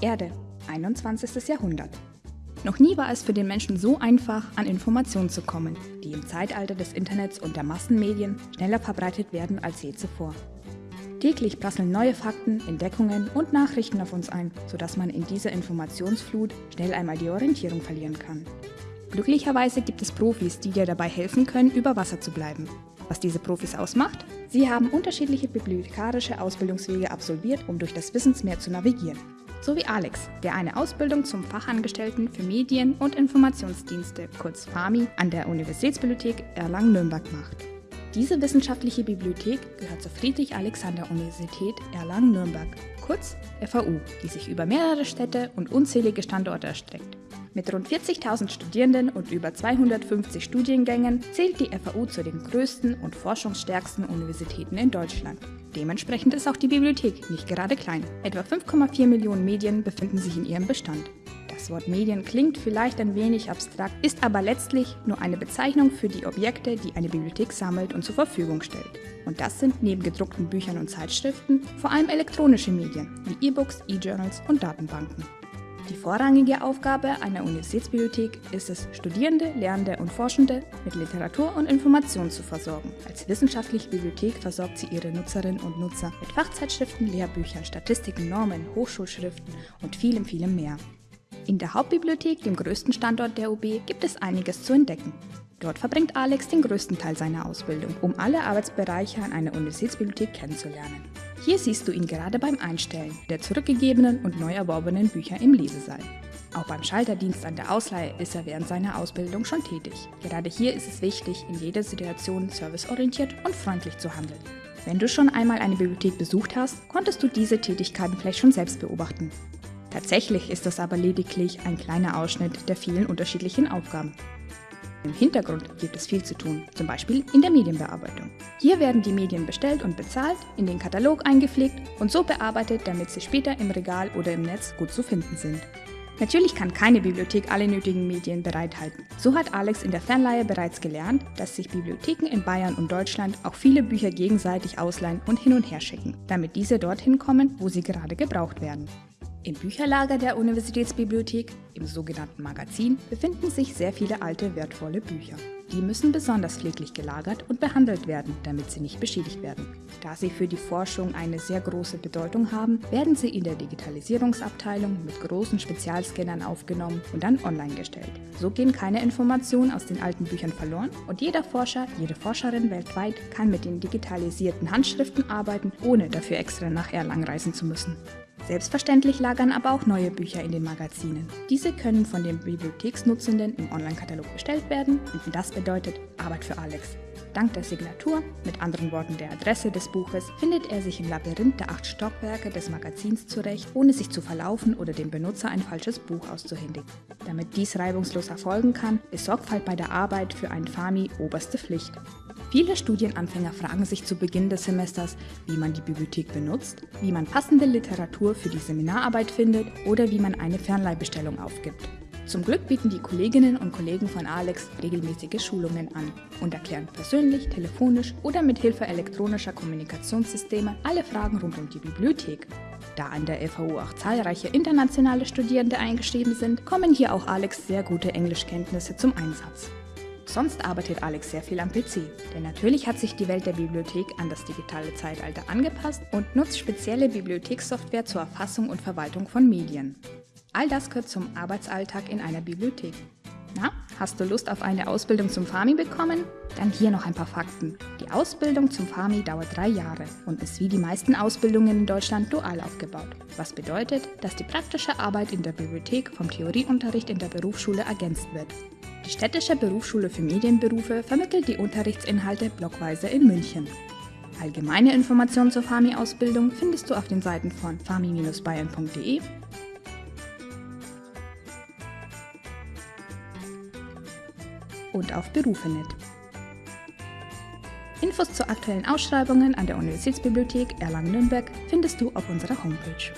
Erde, 21. Jahrhundert. Noch nie war es für den Menschen so einfach, an Informationen zu kommen, die im Zeitalter des Internets und der Massenmedien schneller verbreitet werden als je zuvor. Täglich prasseln neue Fakten, Entdeckungen und Nachrichten auf uns ein, sodass man in dieser Informationsflut schnell einmal die Orientierung verlieren kann. Glücklicherweise gibt es Profis, die dir dabei helfen können, über Wasser zu bleiben. Was diese Profis ausmacht? Sie haben unterschiedliche bibliothekarische Ausbildungswege absolviert, um durch das Wissensmeer zu navigieren. So wie Alex, der eine Ausbildung zum Fachangestellten für Medien- und Informationsdienste, kurz FAMI, an der Universitätsbibliothek Erlangen-Nürnberg macht. Diese wissenschaftliche Bibliothek gehört zur Friedrich-Alexander-Universität Erlangen-Nürnberg, kurz FAU, die sich über mehrere Städte und unzählige Standorte erstreckt. Mit rund 40.000 Studierenden und über 250 Studiengängen zählt die FAU zu den größten und forschungsstärksten Universitäten in Deutschland. Dementsprechend ist auch die Bibliothek nicht gerade klein. Etwa 5,4 Millionen Medien befinden sich in ihrem Bestand. Das Wort Medien klingt vielleicht ein wenig abstrakt, ist aber letztlich nur eine Bezeichnung für die Objekte, die eine Bibliothek sammelt und zur Verfügung stellt. Und das sind neben gedruckten Büchern und Zeitschriften vor allem elektronische Medien wie E-Books, E-Journals und Datenbanken. Die vorrangige Aufgabe einer Universitätsbibliothek ist es, Studierende, Lernende und Forschende mit Literatur und Informationen zu versorgen. Als wissenschaftliche Bibliothek versorgt sie ihre Nutzerinnen und Nutzer mit Fachzeitschriften, Lehrbüchern, Statistiken, Normen, Hochschulschriften und vielem, vielem mehr. In der Hauptbibliothek, dem größten Standort der UB, gibt es einiges zu entdecken. Dort verbringt Alex den größten Teil seiner Ausbildung, um alle Arbeitsbereiche an einer Universitätsbibliothek kennenzulernen. Hier siehst du ihn gerade beim Einstellen der zurückgegebenen und neu erworbenen Bücher im Lesesaal. Auch beim Schalterdienst an der Ausleihe ist er während seiner Ausbildung schon tätig. Gerade hier ist es wichtig, in jeder Situation serviceorientiert und freundlich zu handeln. Wenn du schon einmal eine Bibliothek besucht hast, konntest du diese Tätigkeiten vielleicht schon selbst beobachten. Tatsächlich ist das aber lediglich ein kleiner Ausschnitt der vielen unterschiedlichen Aufgaben. Im Hintergrund gibt es viel zu tun, zum Beispiel in der Medienbearbeitung. Hier werden die Medien bestellt und bezahlt, in den Katalog eingepflegt und so bearbeitet, damit sie später im Regal oder im Netz gut zu finden sind. Natürlich kann keine Bibliothek alle nötigen Medien bereithalten. So hat Alex in der Fernleihe bereits gelernt, dass sich Bibliotheken in Bayern und Deutschland auch viele Bücher gegenseitig ausleihen und hin und her schicken, damit diese dorthin kommen, wo sie gerade gebraucht werden. Im Bücherlager der Universitätsbibliothek, im sogenannten Magazin, befinden sich sehr viele alte, wertvolle Bücher. Die müssen besonders pfleglich gelagert und behandelt werden, damit sie nicht beschädigt werden. Da sie für die Forschung eine sehr große Bedeutung haben, werden sie in der Digitalisierungsabteilung mit großen Spezialscannern aufgenommen und dann online gestellt. So gehen keine Informationen aus den alten Büchern verloren und jeder Forscher, jede Forscherin weltweit kann mit den digitalisierten Handschriften arbeiten, ohne dafür extra nach Erlangen reisen zu müssen. Selbstverständlich lagern aber auch neue Bücher in den Magazinen. Diese können von den Bibliotheksnutzenden im Online-Katalog bestellt werden und das bedeutet Arbeit für Alex. Dank der Signatur, mit anderen Worten der Adresse des Buches, findet er sich im Labyrinth der acht Stockwerke des Magazins zurecht, ohne sich zu verlaufen oder dem Benutzer ein falsches Buch auszuhändigen. Damit dies reibungslos erfolgen kann, ist Sorgfalt bei der Arbeit für einen Fami oberste Pflicht. Viele Studienanfänger fragen sich zu Beginn des Semesters, wie man die Bibliothek benutzt, wie man passende Literatur für die Seminararbeit findet oder wie man eine Fernleihbestellung aufgibt. Zum Glück bieten die Kolleginnen und Kollegen von Alex regelmäßige Schulungen an und erklären persönlich, telefonisch oder mit Hilfe elektronischer Kommunikationssysteme alle Fragen rund um die Bibliothek. Da an der FAU auch zahlreiche internationale Studierende eingeschrieben sind, kommen hier auch Alex sehr gute Englischkenntnisse zum Einsatz. Sonst arbeitet Alex sehr viel am PC, denn natürlich hat sich die Welt der Bibliothek an das digitale Zeitalter angepasst und nutzt spezielle Bibliothekssoftware zur Erfassung und Verwaltung von Medien. All das gehört zum Arbeitsalltag in einer Bibliothek. Na, hast du Lust auf eine Ausbildung zum Fami bekommen? Dann hier noch ein paar Fakten. Die Ausbildung zum Fami dauert drei Jahre und ist wie die meisten Ausbildungen in Deutschland dual aufgebaut. Was bedeutet, dass die praktische Arbeit in der Bibliothek vom Theorieunterricht in der Berufsschule ergänzt wird. Die Städtische Berufsschule für Medienberufe vermittelt die Unterrichtsinhalte blockweise in München. Allgemeine Informationen zur FAMI-Ausbildung findest du auf den Seiten von fami-bayern.de und auf Berufe.net. Infos zu aktuellen Ausschreibungen an der Universitätsbibliothek Erlangen-Nürnberg findest du auf unserer Homepage.